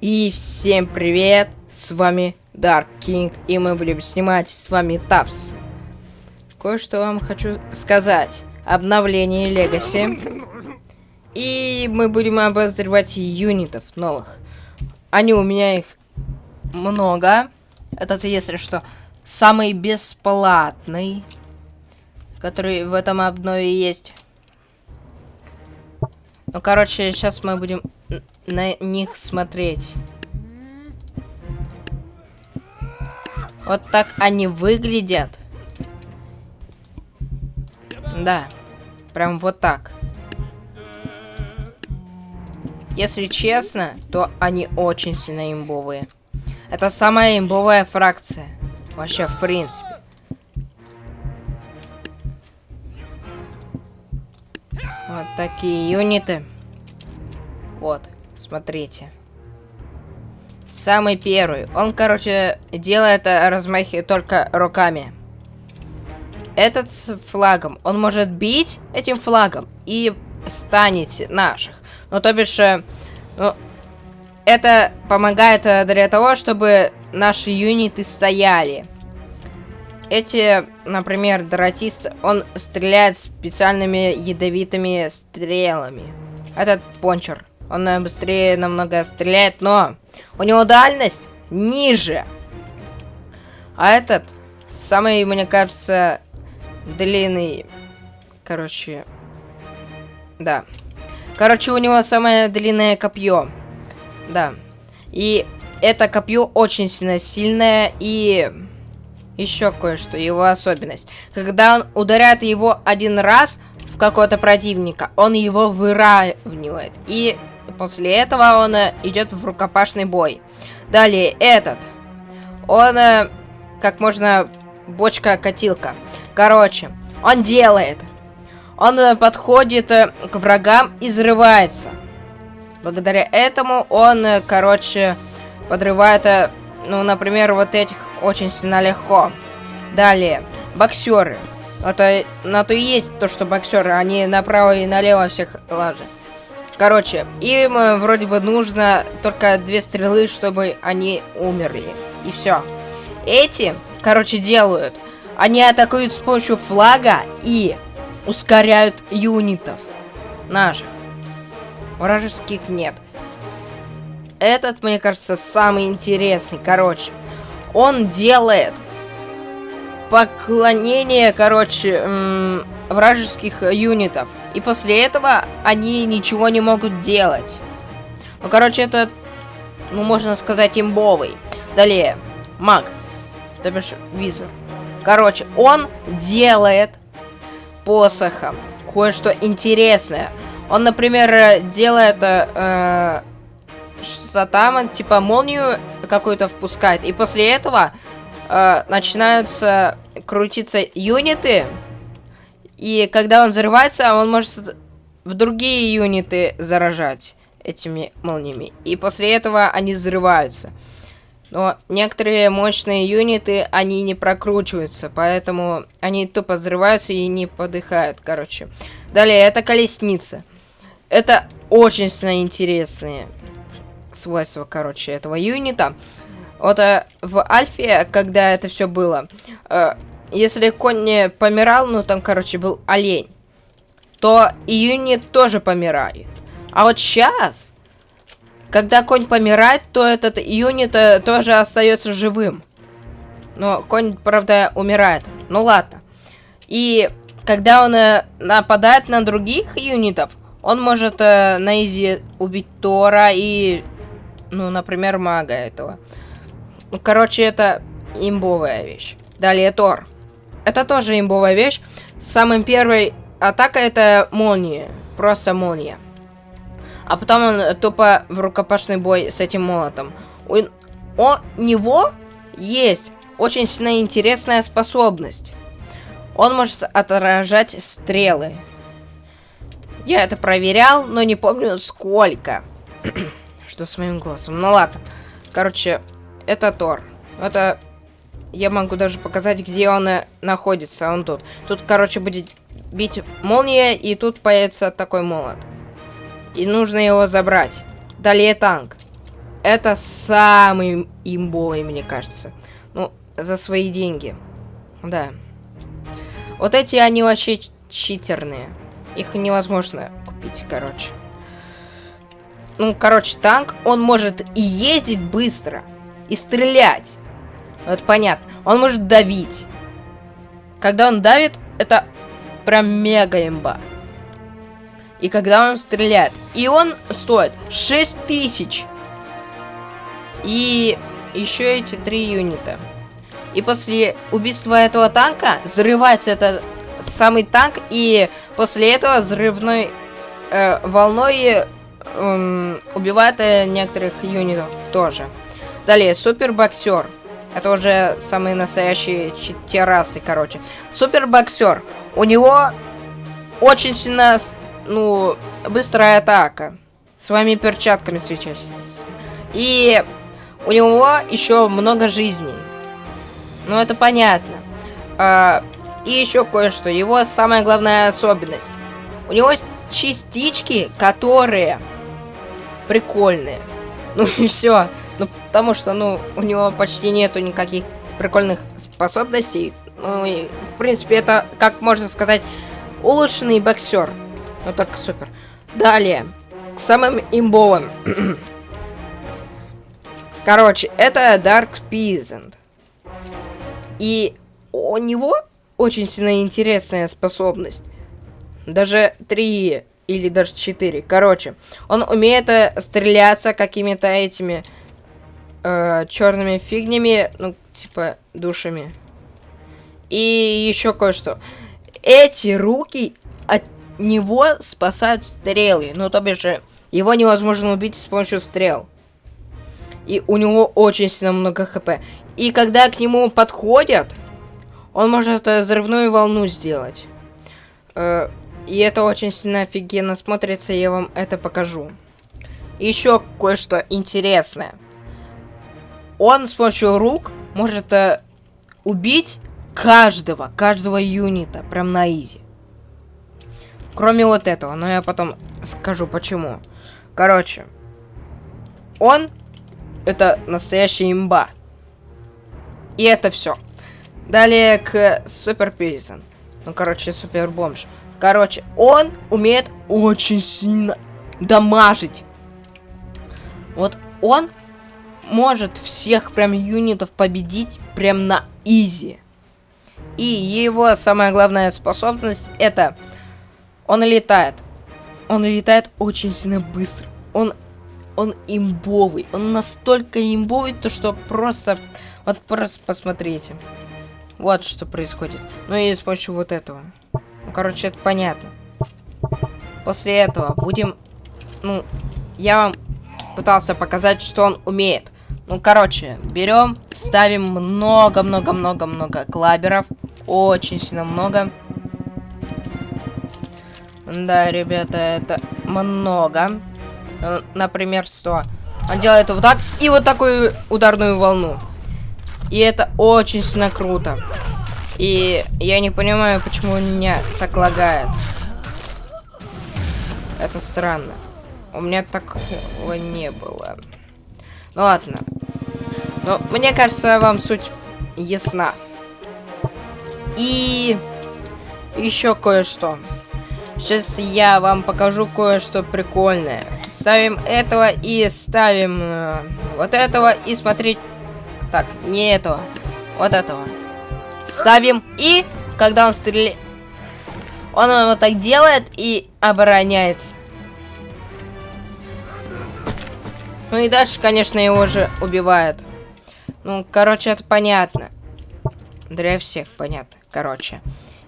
И всем привет, с вами Dark King, и мы будем снимать с вами Тапс. Кое-что вам хочу сказать. Обновление Legacy. И мы будем обозревать юнитов новых. Они у меня их много. Этот, если что, самый бесплатный, который в этом обнове есть. Ну, короче, сейчас мы будем на них смотреть. Вот так они выглядят. Да. Прям вот так. Если честно, то они очень сильно имбовые. Это самая имбовая фракция. Вообще, в принципе. Такие юниты. Вот, смотрите. Самый первый. Он, короче, делает размахи только руками. Этот с флагом. Он может бить этим флагом и станет наших. Ну, то бишь, э, ну, это помогает э, для того, чтобы наши юниты стояли. Эти, например, дратист, он стреляет специальными ядовитыми стрелами. Этот пончер, он э, быстрее намного стреляет, но у него дальность ниже. А этот, самый, мне кажется, длинный, короче, да. Короче, у него самое длинное копье. Да. И это копье очень сильно сильное и еще кое-что, его особенность. Когда он ударяет его один раз в какого-то противника, он его выравнивает. И после этого он э, идет в рукопашный бой. Далее, этот. Он, э, как можно, бочка-катилка. Короче, он делает. Он э, подходит к врагам и взрывается. Благодаря этому он, короче, подрывает ну, например, вот этих очень сильно легко. Далее, боксеры. Это на то и есть то, что боксеры, они направо и налево всех лажат. Короче, им э, вроде бы нужно только две стрелы, чтобы они умерли. И все. Эти, короче, делают. Они атакуют с помощью флага и ускоряют юнитов наших. Вражеских нет. Этот, мне кажется, самый интересный. Короче, он делает поклонение, короче, вражеских юнитов. И после этого они ничего не могут делать. Ну, короче, это, ну, можно сказать, имбовый. Далее, маг. То бишь, визор. Короче, он делает посохом кое-что интересное. Он, например, делает э, что там, типа, молнию какую-то впускает. И после этого э, начинаются крутиться юниты. И когда он взрывается, он может в другие юниты заражать этими молниями. И после этого они взрываются. Но некоторые мощные юниты, они не прокручиваются, поэтому они тупо взрываются и не подыхают, короче. Далее, это колесница. Это очень интересные свойства, короче, этого юнита. Вот э, в Альфе, когда это все было, э, если конь не помирал, ну там, короче, был олень, то и юнит тоже помирает. А вот сейчас, когда конь помирает, то этот юнит э, тоже остается живым. Но конь, правда, умирает. Ну ладно. И когда он э, нападает на других юнитов, он может э, на изи убить Тора и ну, например, мага этого. Короче, это имбовая вещь. Далее Тор. Это тоже имбовая вещь. Самым первой атака это молния. Просто молния. А потом он тупо в рукопашный бой с этим молотом. У, у него есть очень сильно интересная способность. Он может отражать стрелы. Я это проверял, но не помню сколько. что с моим голосом. Ну ладно. Короче, это Тор. Это... Я могу даже показать, где он э, находится. Он тут. Тут, короче, будет бить молния, и тут появится такой молот. И нужно его забрать. Далее танк. это самый имбовый, мне кажется. Ну, за свои деньги. Да. Вот эти, они вообще читерные. Их невозможно купить, короче. Ну, короче, танк, он может и ездить быстро, и стрелять. Это понятно. Он может давить. Когда он давит, это прям мега имба. И когда он стреляет. И он стоит 6 тысяч. И еще эти три юнита. И после убийства этого танка взрывается этот самый танк. И после этого взрывной э, волной э, убивает некоторых юнитов тоже. Далее, супер боксер. Это уже самые настоящие террасы, короче. Супер боксер. У него очень сильно, ну, быстрая атака. Своими перчатками свечась. И у него еще много жизней. Ну, это понятно. А, и еще кое-что. Его самая главная особенность. У него частички, которые прикольные. Ну и все. Ну, потому что, ну, у него почти нету никаких прикольных способностей. Ну, и, в принципе, это, как можно сказать, улучшенный боксер. Но только супер. Далее. К самым имбовым. Короче, это Dark Peasant. И у него очень сильно интересная способность. Даже три или даже четыре. Короче, он умеет э, стреляться какими-то этими э, черными фигнями, ну, типа, душами. И еще кое-что. Эти руки от него спасают стрелы. Ну, то бишь, его невозможно убить с помощью стрел. И у него очень сильно много хп. И когда к нему подходят, он может э, взрывную волну сделать. Э, и это очень сильно офигенно смотрится, я вам это покажу. Еще кое-что интересное он с помощью рук может э, убить каждого, каждого юнита, прям на изи. Кроме вот этого, но я потом скажу почему. Короче, он это настоящий имба. И это все. Далее к Супер Пейсон. Ну, короче, Супер Бомж. Короче, он умеет очень сильно дамажить. Вот он может всех прям юнитов победить прям на изи. И его самая главная способность это он летает. Он летает очень сильно быстро. Он он имбовый. Он настолько имбовый, то что просто... Вот просто посмотрите. Вот что происходит. Ну и с помощью вот этого. Ну, короче, это понятно. После этого будем... Ну, я вам пытался показать, что он умеет. Ну, короче, берем, ставим много-много-много-много клаберов. Очень сильно много. Да, ребята, это много. Э, например, 100. Он делает вот так и вот такую ударную волну. И это очень сильно круто. И я не понимаю, почему у меня так лагает. Это странно. У меня такого не было. Ну ладно. Но мне кажется, вам суть ясна. И еще кое-что. Сейчас я вам покажу кое-что прикольное. Ставим этого и ставим э, вот этого и смотреть. Так, не этого. Вот этого. Ставим и когда он стреляет... Он вот так делает и обороняется. Ну и дальше, конечно, его же убивают. Ну, короче, это понятно. Для всех понятно, короче.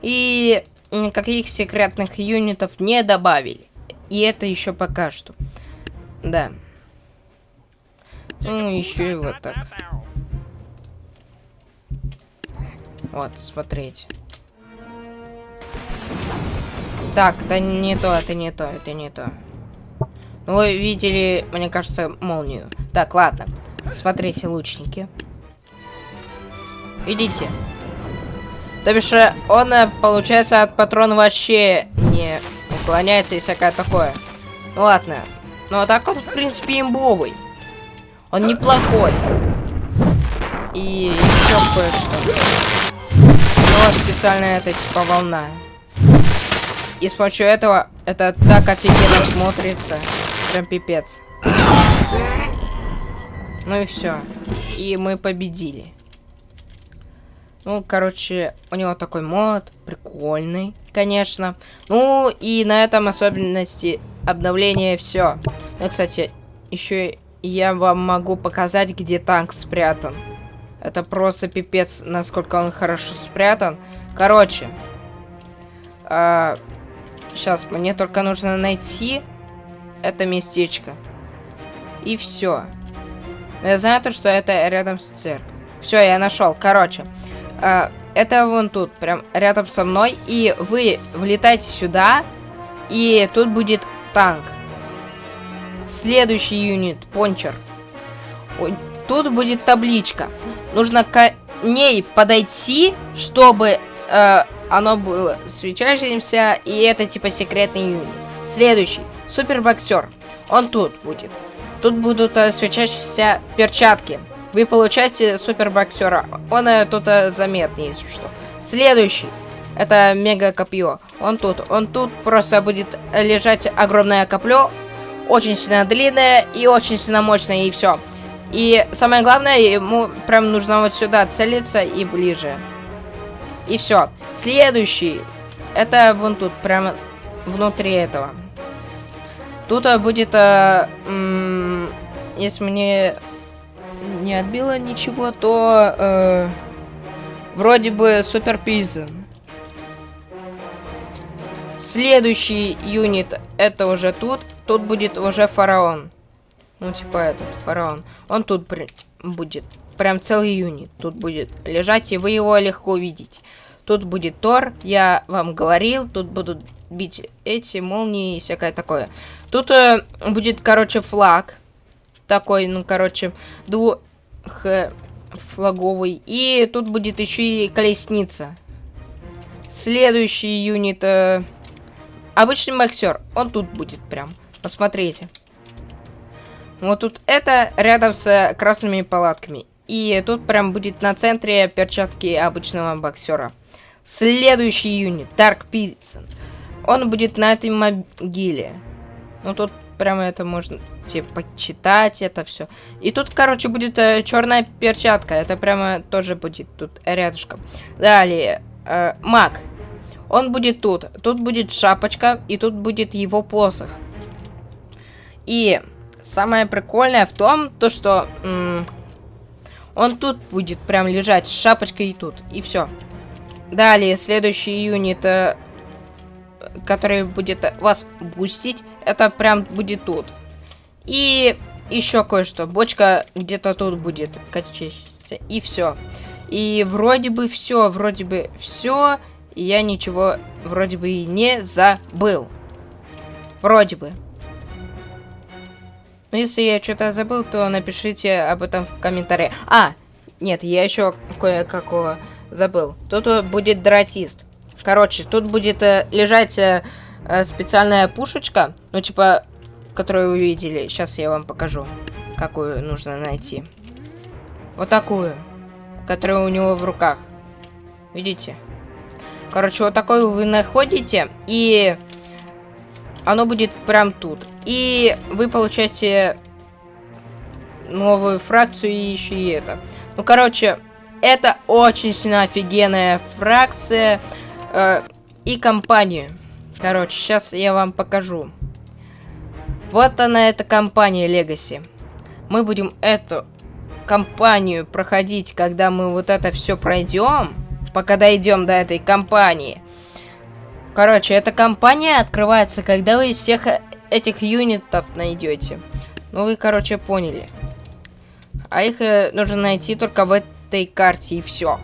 И никаких секретных юнитов не добавили. И это еще пока что. Да. Ну, еще и вот так. Вот, смотрите. Так, это не то, это не то, это не то. Вы видели, мне кажется, молнию. Так, ладно. Смотрите, лучники. Видите? То бишь, э, он, э, получается, от патрона вообще не уклоняется и всякое такое. Ну ладно. Ну а так он, в принципе, имбовый. Он неплохой. И еще кое-что. Но специально это типа волна. И с помощью этого это так офигенно смотрится. Прям пипец. Ну и все. И мы победили. Ну, короче, у него такой мод, прикольный, конечно. Ну, и на этом особенности обновления все. Ну, кстати, еще я вам могу показать, где танк спрятан. Это просто пипец, насколько он хорошо спрятан. Короче, а, сейчас мне только нужно найти это местечко. И все. Я знаю то, что это рядом с церковью. Все, я нашел. Короче, а, это вон тут, прям рядом со мной. И вы влетаете сюда, и тут будет танк. Следующий юнит, пончер. Тут будет табличка. Нужно к ней подойти, чтобы э, оно было встречающимся, и это типа секретный юнит. Следующий, супербоксер. Он тут будет. Тут будут э, свечащиеся перчатки. Вы получаете супербоксера. Он э, тут э, заметный, если что. Следующий. Это мега копье. Он тут. Он тут просто будет лежать огромное копье. Очень сильно длинное и очень сильно мощное. И все. И самое главное, ему прям нужно вот сюда целиться и ближе. И все. Следующий. Это вон тут, прямо внутри этого. Тут э, будет, э, если мне не отбило ничего, то э, вроде бы супер пизен. Следующий юнит это уже тут. Тут будет уже фараон. Ну, типа этот, фараон. Он тут при... будет. Прям целый юнит. Тут будет лежать, и вы его легко увидите. Тут будет Тор, я вам говорил. Тут будут бить эти молнии и всякое такое. Тут э, будет, короче, флаг. Такой, ну, короче, двухфлаговый. И тут будет еще и колесница. Следующий юнит... Э, обычный боксер. Он тут будет прям. Посмотрите. Вот тут это рядом с красными палатками. И тут прям будет на центре перчатки обычного боксера. Следующий юнит, Dark Pizza. Он будет на этой могиле. Ну тут прямо это можно типа почитать это все. И тут, короче, будет э, черная перчатка. Это прямо тоже будет тут рядышком. Далее, э, маг. Он будет тут. Тут будет шапочка, и тут будет его посох. И самое прикольное в том, то что он тут будет прям лежать с шапочкой и тут. И все. Далее, следующий юнит, э, который будет вас бустить, это прям будет тут. И еще кое-что. Бочка где-то тут будет качаться. И все. И вроде бы все, вроде бы все. Я ничего вроде бы и не забыл. Вроде бы. Но если я что-то забыл, то напишите об этом в комментариях. А, нет, я еще кое-какого забыл. Тут будет дратист. Короче, тут будет э, лежать э, э, специальная пушечка. Ну, типа, которую вы видели. Сейчас я вам покажу, какую нужно найти. Вот такую. Которая у него в руках. Видите? Короче, вот такую вы находите. И оно будет прям тут. И вы получаете новую фракцию и еще и это. Ну, короче, это очень сильно офигенная фракция э, и компания. Короче, сейчас я вам покажу. Вот она, эта компания Legacy. Мы будем эту компанию проходить, когда мы вот это все пройдем. Пока дойдем до этой компании. Короче, эта компания открывается, когда вы всех этих юнитов найдете. Ну, вы, короче, поняли. А их э, нужно найти только в этой карте, и все.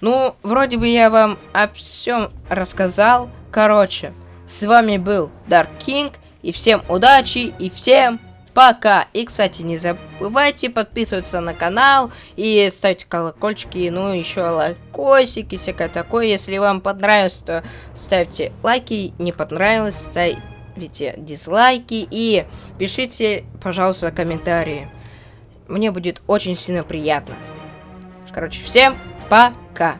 Ну, вроде бы я вам о всем рассказал. Короче, с вами был Dark King. И всем удачи, и всем пока. И, кстати, не забывайте подписываться на канал и ставить колокольчики, ну, еще лайкосики, всякое такое. Если вам понравилось, то ставьте лайки, не понравилось, ставьте ставите дизлайки и пишите, пожалуйста, комментарии. Мне будет очень сильно приятно. Короче, всем пока!